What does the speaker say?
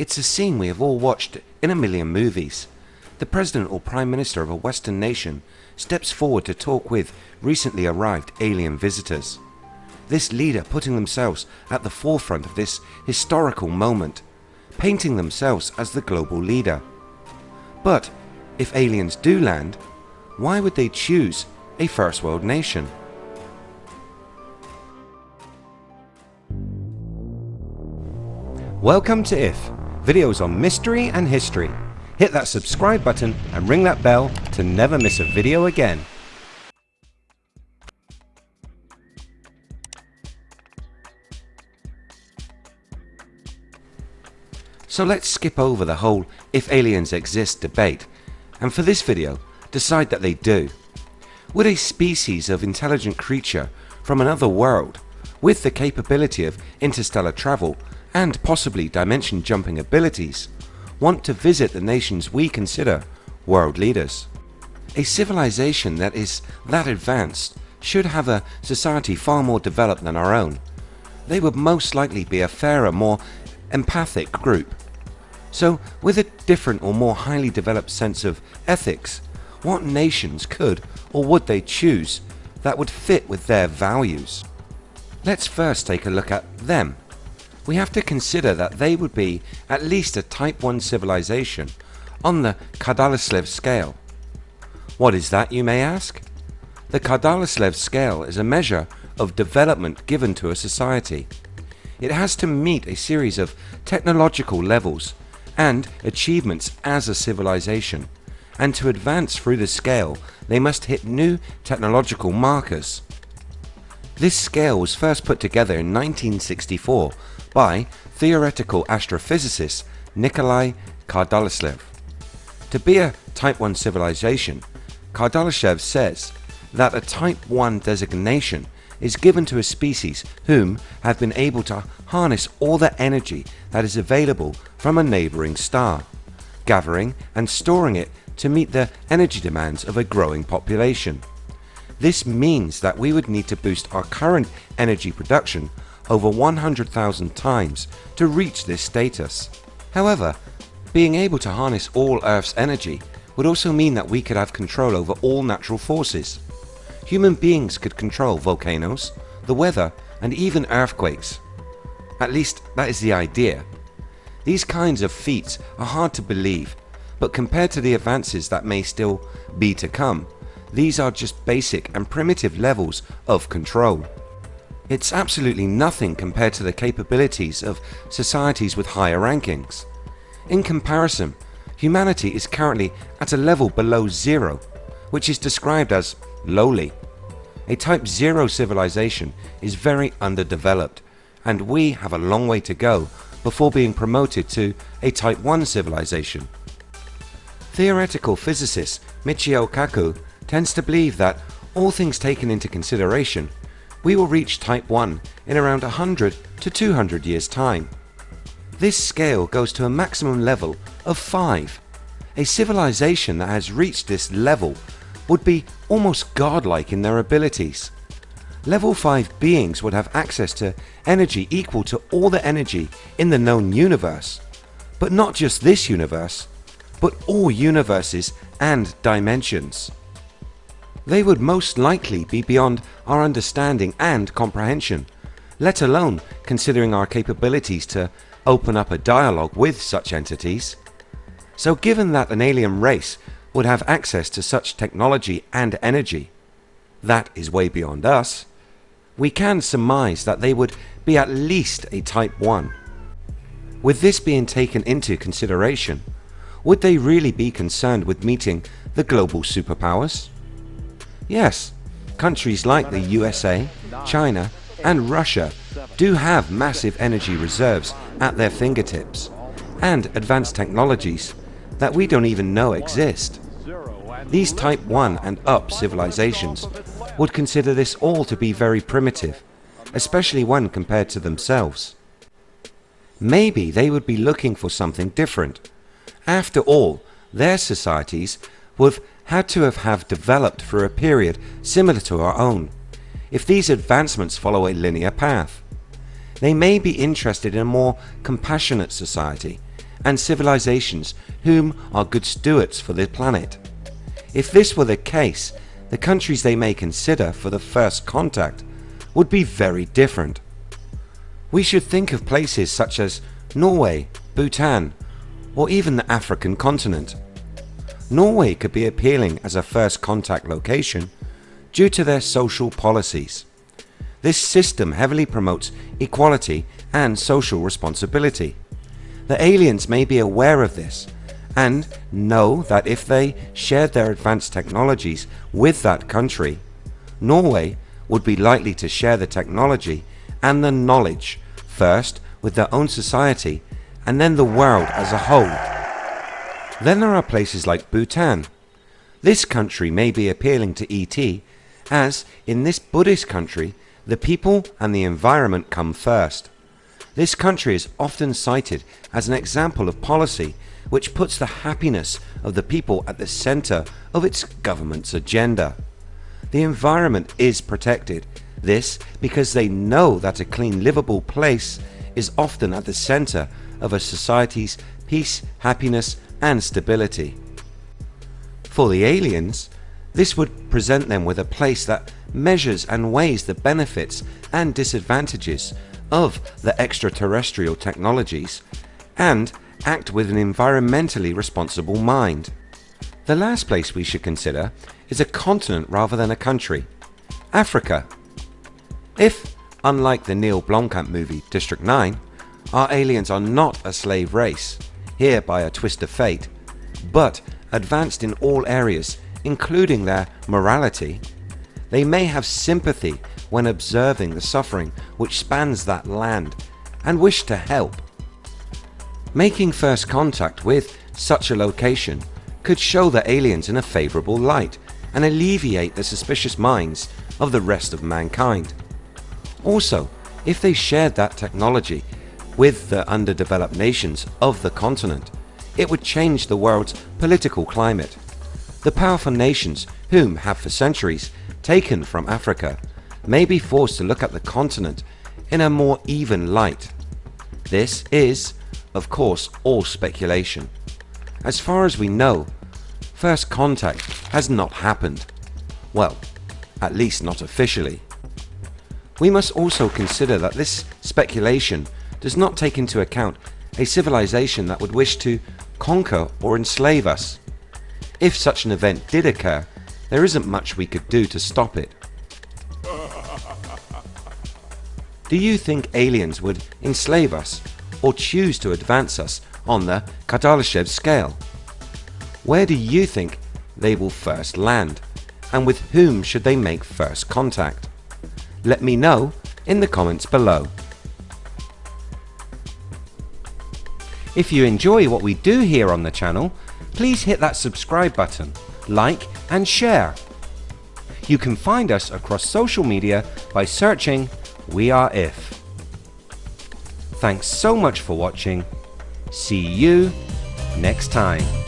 It's a scene we have all watched in a million movies. The President or Prime Minister of a Western nation steps forward to talk with recently arrived alien visitors. This leader putting themselves at the forefront of this historical moment, painting themselves as the global leader. But if aliens do land, why would they choose a first world nation? Welcome to IF, videos on mystery and history. Hit that subscribe button and ring that bell to never miss a video again. So let's skip over the whole if aliens exist debate and for this video decide that they do. Would a species of intelligent creature from another world with the capability of interstellar travel and possibly dimension jumping abilities want to visit the nations we consider world leaders? A civilization that is that advanced should have a society far more developed than our own. They would most likely be a fairer, more empathic group. So with a different or more highly developed sense of ethics, what nations could or would they choose that would fit with their values? Let's first take a look at them. We have to consider that they would be at least a type 1 civilization on the Kardashev scale. What is that you may ask? The Kardashev scale is a measure of development given to a society. It has to meet a series of technological levels and achievements as a civilization and to advance through the scale they must hit new technological markers. This scale was first put together in 1964 by theoretical astrophysicist Nikolai Kardashev. To be a Type 1 civilization, Kardashev says that a Type 1 designation is given to a species whom have been able to harness all the energy that is available from a neighbouring star, gathering and storing it to meet the energy demands of a growing population. This means that we would need to boost our current energy production over 100,000 times to reach this status. However, being able to harness all Earth's energy would also mean that we could have control over all natural forces human beings could control volcanoes, the weather and even earthquakes. At least that is the idea. These kinds of feats are hard to believe but compared to the advances that may still be to come, these are just basic and primitive levels of control. It's absolutely nothing compared to the capabilities of societies with higher rankings. In comparison, humanity is currently at a level below zero, which is described as lowly. A Type 0 civilization is very underdeveloped and we have a long way to go before being promoted to a Type 1 civilization. Theoretical physicist Michio Kaku tends to believe that all things taken into consideration we will reach Type 1 in around 100 to 200 years time. This scale goes to a maximum level of 5. A civilization that has reached this level would be almost godlike in their abilities. Level 5 beings would have access to energy equal to all the energy in the known universe. But not just this universe, but all universes and dimensions. They would most likely be beyond our understanding and comprehension, let alone considering our capabilities to open up a dialogue with such entities. So given that an alien race would have access to such technology and energy that is way beyond us, we can surmise that they would be at least a Type 1. With this being taken into consideration, would they really be concerned with meeting the global superpowers? Yes, countries like the USA, China and Russia do have massive energy reserves at their fingertips and advanced technologies that we don't even know exist. These Type 1 and up civilizations would consider this all to be very primitive, especially when compared to themselves. Maybe they would be looking for something different. After all, their societies would have had to have, have developed for a period similar to our own, if these advancements follow a linear path. They may be interested in a more compassionate society and civilizations whom are good stewards for the planet. If this were the case, the countries they may consider for the first contact would be very different. We should think of places such as Norway, Bhutan or even the African continent. Norway could be appealing as a first contact location due to their social policies. This system heavily promotes equality and social responsibility. The aliens may be aware of this and know that if they shared their advanced technologies with that country, Norway would be likely to share the technology and the knowledge first with their own society and then the world as a whole. Then there are places like Bhutan. This country may be appealing to ET as in this Buddhist country the people and the environment come first. This country is often cited as an example of policy which puts the happiness of the people at the center of its government's agenda. The environment is protected, this because they know that a clean livable place is often at the center of a society's peace, happiness and stability. For the aliens, this would present them with a place that measures and weighs the benefits and disadvantages of the extraterrestrial technologies and act with an environmentally responsible mind. The last place we should consider is a continent rather than a country, Africa. If, unlike the Neil Blomkamp movie District 9, our aliens are not a slave race, here by a twist of fate, but advanced in all areas including their morality, they may have sympathy when observing the suffering which spans that land and wish to help. Making first contact with such a location could show the aliens in a favourable light and alleviate the suspicious minds of the rest of mankind. Also, if they shared that technology with the underdeveloped nations of the continent, it would change the world's political climate. The powerful nations whom have for centuries taken from Africa may be forced to look at the continent in a more even light. This is, of course, all speculation. As far as we know, first contact has not happened. Well, at least not officially. We must also consider that this speculation does not take into account a civilization that would wish to conquer or enslave us. If such an event did occur, there isn't much we could do to stop it. Do you think aliens would enslave us or choose to advance us on the Kardashev scale? Where do you think they will first land and with whom should they make first contact? Let me know in the comments below. If you enjoy what we do here on the channel, please hit that subscribe button, like and share. You can find us across social media by searching We Are If. Thanks so much for watching. See you next time.